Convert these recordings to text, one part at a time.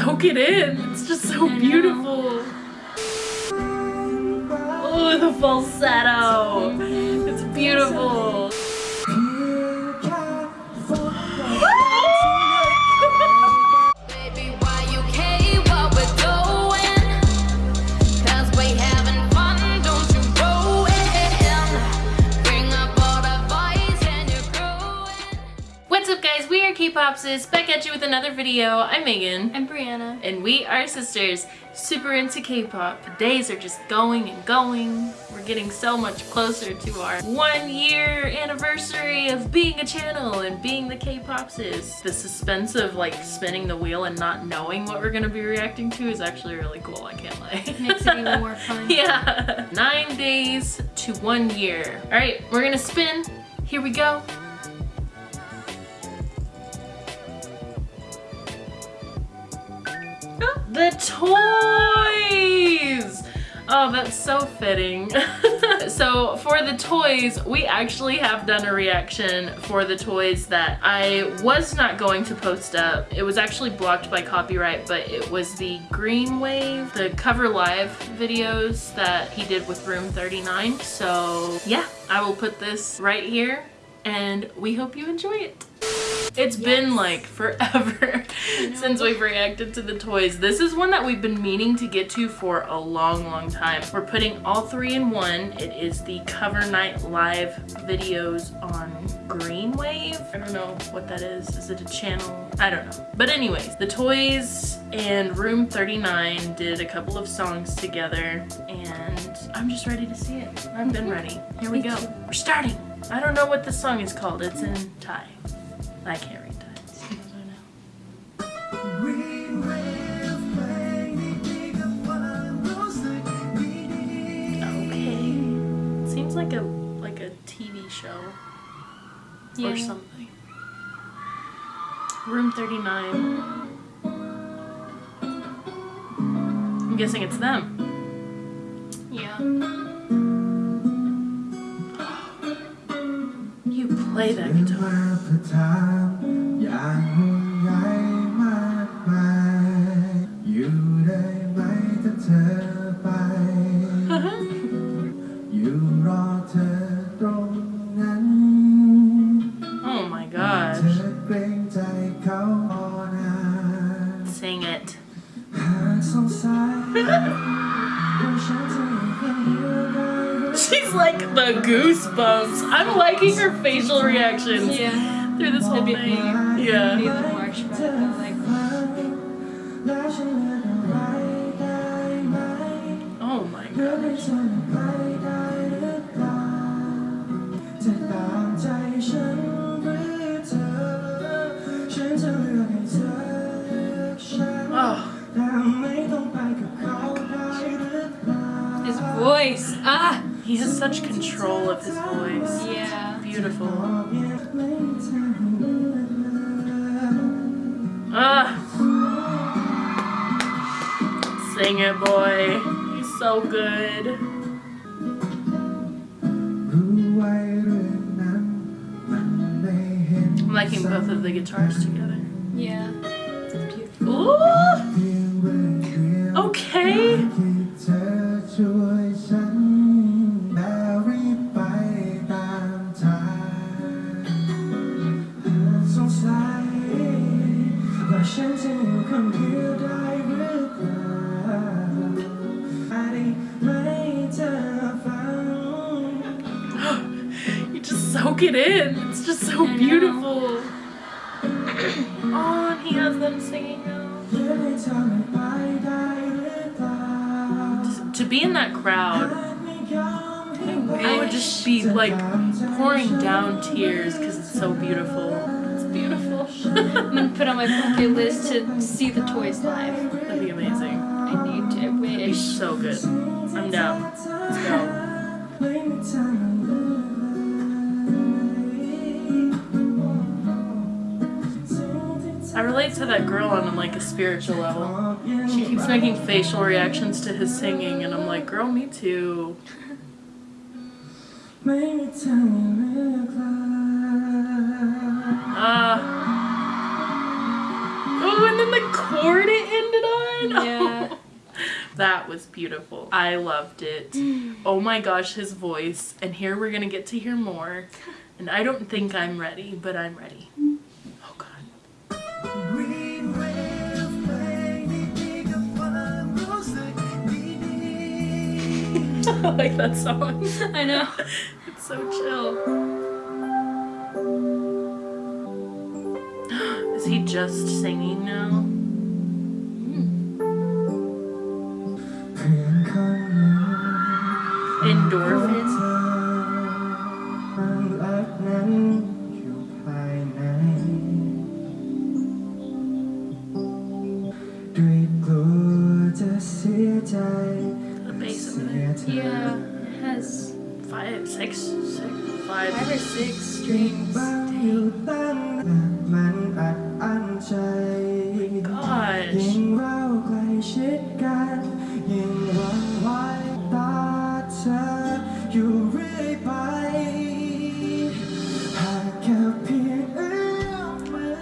soak it in. It's just so beautiful. Oh, the falsetto. It's beautiful. Up guys? We are K-Popsis, back at you with another video. I'm Megan. I'm Brianna. And we are sisters, super into K-pop. Days are just going and going. We're getting so much closer to our one year anniversary of being a channel and being the K-Popsis. The suspense of like spinning the wheel and not knowing what we're gonna be reacting to is actually really cool, I can't lie. It Makes it even more fun. yeah. Nine days to one year. All right, we're gonna spin. Here we go. The toys! Oh, that's so fitting. so for the toys, we actually have done a reaction for the toys that I was not going to post up. It was actually blocked by copyright, but it was the Green Wave, the cover live videos that he did with Room 39. So yeah, I will put this right here and we hope you enjoy it. It's been like forever since we've reacted to the toys. This is one that we've been meaning to get to for a long, long time. We're putting all three in one. It is the Cover Night Live videos on Green Wave. I don't know what that is. Is it a channel? I don't know. But anyways, the toys and Room 39 did a couple of songs together and I'm just ready to see it. I've been ready. Here we go. We're starting. I don't know what the song is called. It's in Thai. I can't read Thai. Okay. Seems like a like a TV show or something. Room 39. I'm guessing it's them. Yeah. Play that guitar. The goosebumps. I'm liking her facial reactions Yeah. through this whole thing. Yeah. has such control of his voice. Yeah. It's beautiful. Ah. Sing it, boy. He's so good. I'm liking both of the guitars together. Yeah. It's beautiful. Ooh! you just soak it in. It's just so beautiful. oh, and he has them singing now. To be in that crowd, I would just be like pouring down tears because it's so beautiful beautiful. I'm gonna put on my bucket list to see the toys live. That'd be amazing. I need to. I wish. That'd be so good. I'm down. Let's go. I relate to that girl on like a spiritual level. She keeps making facial reactions to his singing, and I'm like, girl, me too. chord it ended on. Yeah. that was beautiful. I loved it. oh my gosh, his voice. And here we're going to get to hear more. And I don't think I'm ready, but I'm ready. Oh God. I like that song. I know. it's so chill. Is he just singing now? ด้วยกลัวจะเสียใจ The bass of เสีย it. เธอ Yeah, it has Five, six, six, five. five or six strings. บ้างอยู่ตั้งนานมันอัดอั้นใจ Gosh. ยิ่งเราใกล้ชิดกันยิ่งหวั่นไหวตาเธออยู่เรื่อยไป หากแค่เพียงเอื้อมมือ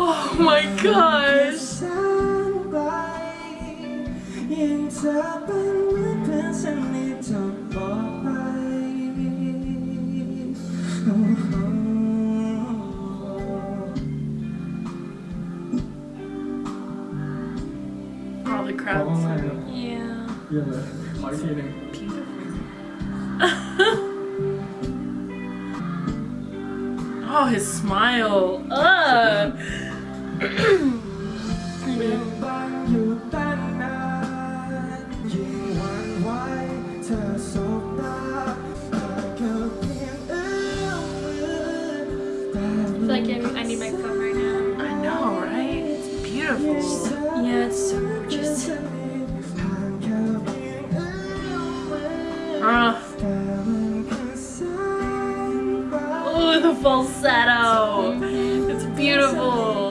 Oh my gosh. Oh, oh. All the crowds. Oh, yeah. Yeah. Marketing. Oh, his smile. Uh. Ooh, the falsetto. It's beautiful.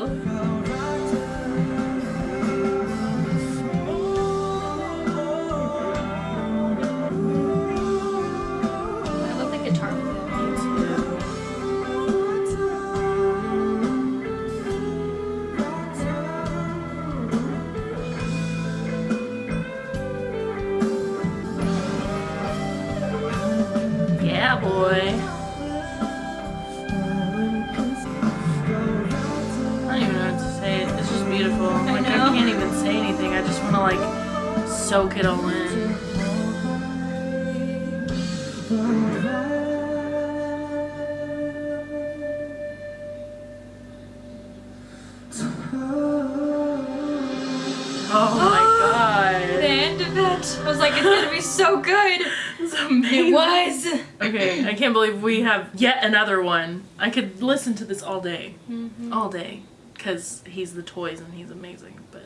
Boy. I don't even know what to say. It's just beautiful. Like I know. can't even say anything. I just want to like soak it all in. Oh my god. The end of it. I was like, it's gonna be so good. It's amazing. It was. Okay, I can't believe we have yet another one. I could listen to this all day. Mm-hmm. All day. Because he's the toys and he's amazing. But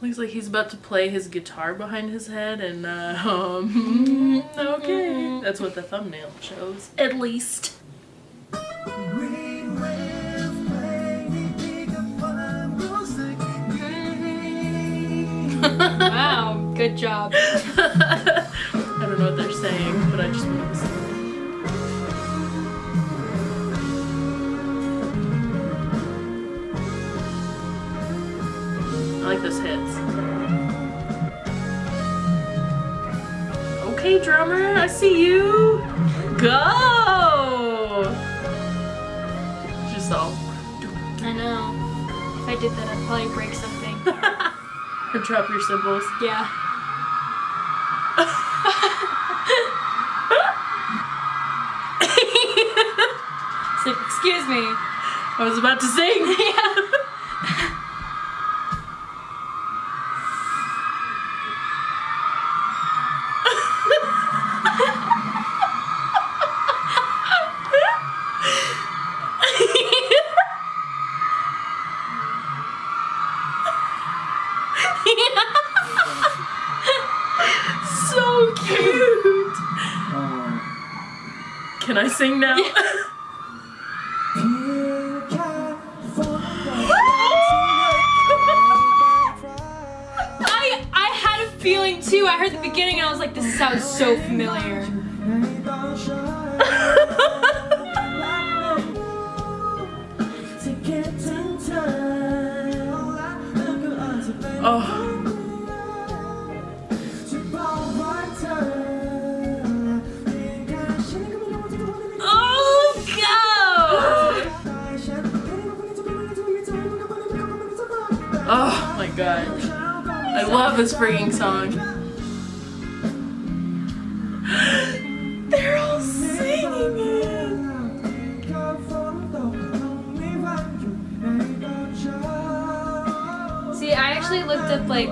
looks like he's about to play his guitar behind his head and, uh, um, okay. That's what the thumbnail shows. At least. wow, good เ I see you. Go! Just all. I know. If I did that, I'd probably break something. Or drop your cymbals. Yeah. It's like, excuse me. I was about to sing. Yeah. feeling too. I heard the beginning and I was like, this sounds so familiar. oh. Oh, oh my god. I love this freaking song. They're all singing it. See, I actually looked up like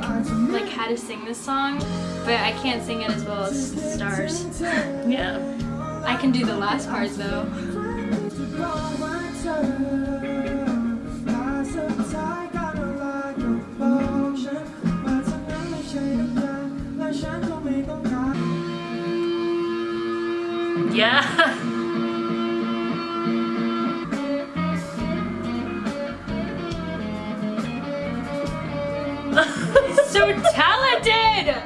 like how to sing this song, but I can't sing it as well as the Stars. Yeah. I can do the last parts though. Yeah. So talented!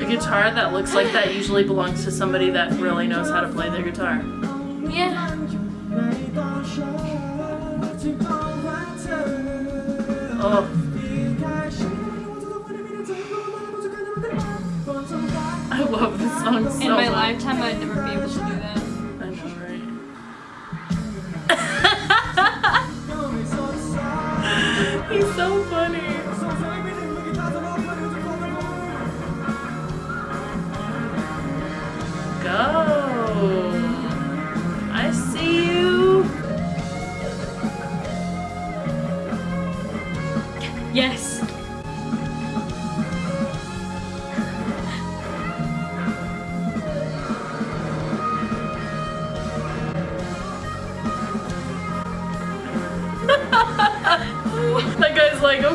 A guitar that looks like that usually belongs to somebody that really knows how to play their guitar. Oh, I love this song so In my much. lifetime, I'd never be able to do that. I know, right? He's so funny.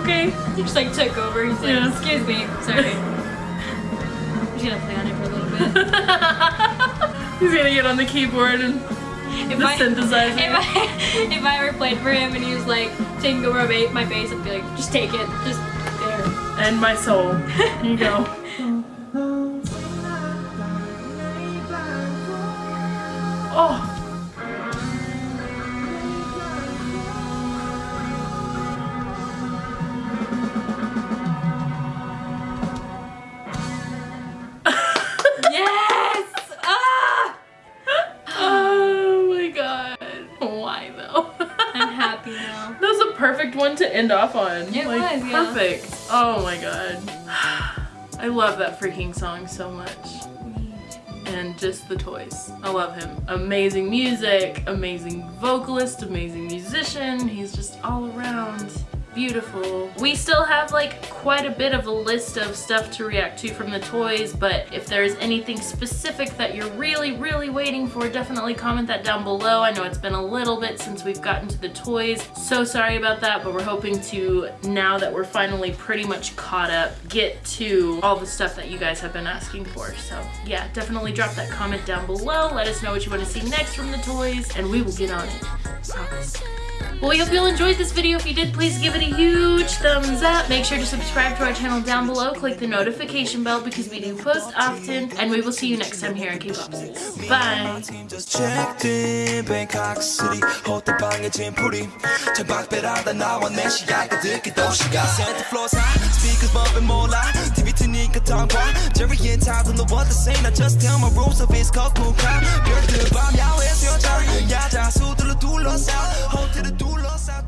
Okay. He just like took over. He's like, Yeah. excuse me, sorry. I'm just gonna play on it for a little bit. He's gonna get on the keyboard and If the I, synthesizer. if I if I ever played for him and he was like taking over my bass, I'd be like, just take it, just there. and my soul. Here you go. Oh. Perfect one to end off on. It like, was, yeah. Perfect. Oh my god. I love that freaking song so much. And just the toys. I love him. Amazing music, amazing vocalist, amazing musician. He's just all around beautiful. We still have like quite a bit of a list of stuff to react to from the toys, but if there's anything specific that you're really, really waiting for, definitely comment that down below. I know it's been a little bit since we've gotten to the toys. So sorry about that, but we're hoping to, now that we're finally pretty much caught up, get to all the stuff that you guys have been asking for. So yeah, definitely drop that comment down below. Let us know what you want to see next from the toys, and we will get on it. Promise. Well, we hope you all enjoyed this video. If you did, please give it a huge thumbs up. Make sure to subscribe to our channel down below. Click the notification bell because we do post often. And we will see you next time here on K-Popsies. Bye! like a dog why Jerry and Todd in the world the same. I just tell my rules of his cock cool crowd 별들 밤 야외에서 여자 야자 수들로 둘러싸 호텔을 둘러싸